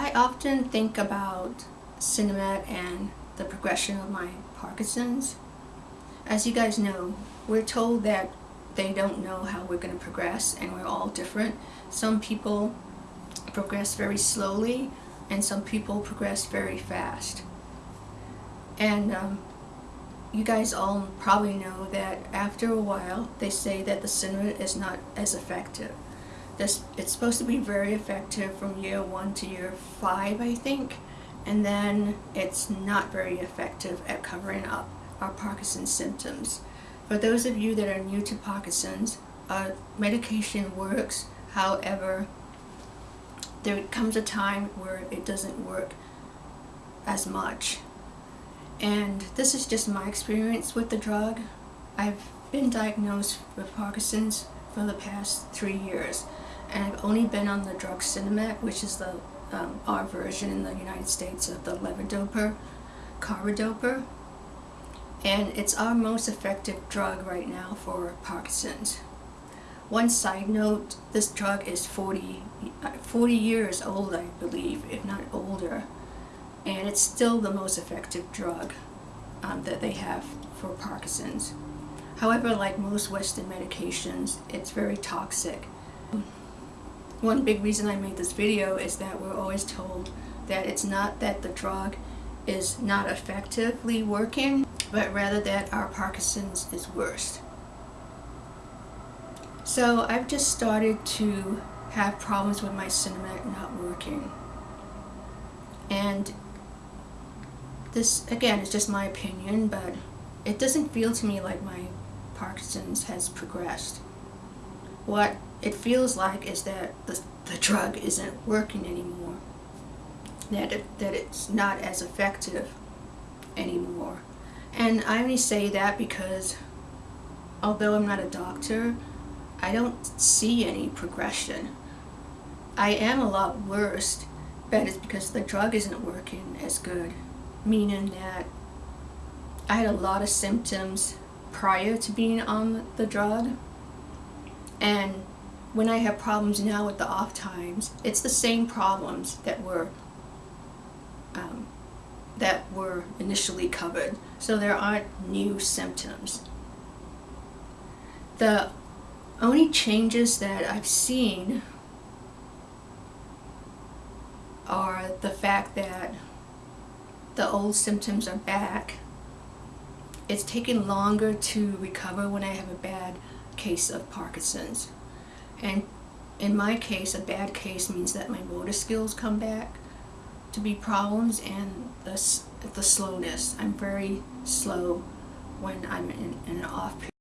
I often think about Sinemet and the progression of my Parkinson's. As you guys know, we're told that they don't know how we're going to progress and we're all different. Some people progress very slowly and some people progress very fast. And um, you guys all probably know that after a while they say that the Sinemet is not as effective. This, it's supposed to be very effective from year one to year five, I think, and then it's not very effective at covering up our Parkinson's symptoms. For those of you that are new to Parkinson's, uh, medication works, however, there comes a time where it doesn't work as much. And this is just my experience with the drug. I've been diagnosed with Parkinson's for the past three years and I've only been on the drug Sinemet, which is the um, our version in the United States of the levodopa, carbidopa, and it's our most effective drug right now for Parkinson's. One side note, this drug is 40, 40 years old, I believe, if not older, and it's still the most effective drug um, that they have for Parkinson's. However, like most Western medications, it's very toxic one big reason I made this video is that we're always told that it's not that the drug is not effectively working, but rather that our Parkinson's is worse. So I've just started to have problems with my Sinemet not working. And this, again, is just my opinion, but it doesn't feel to me like my Parkinson's has progressed. What it feels like is that the, the drug isn't working anymore. That, it, that it's not as effective anymore. And I only say that because although I'm not a doctor, I don't see any progression. I am a lot worse, but it's because the drug isn't working as good. Meaning that I had a lot of symptoms prior to being on the drug and when I have problems now with the off times, it's the same problems that were um, that were initially covered. So there aren't new symptoms. The only changes that I've seen are the fact that the old symptoms are back. It's taken longer to recover when I have a bad case of Parkinson's. And in my case, a bad case means that my motor skills come back to be problems and the, the slowness. I'm very slow when I'm in, in an off period.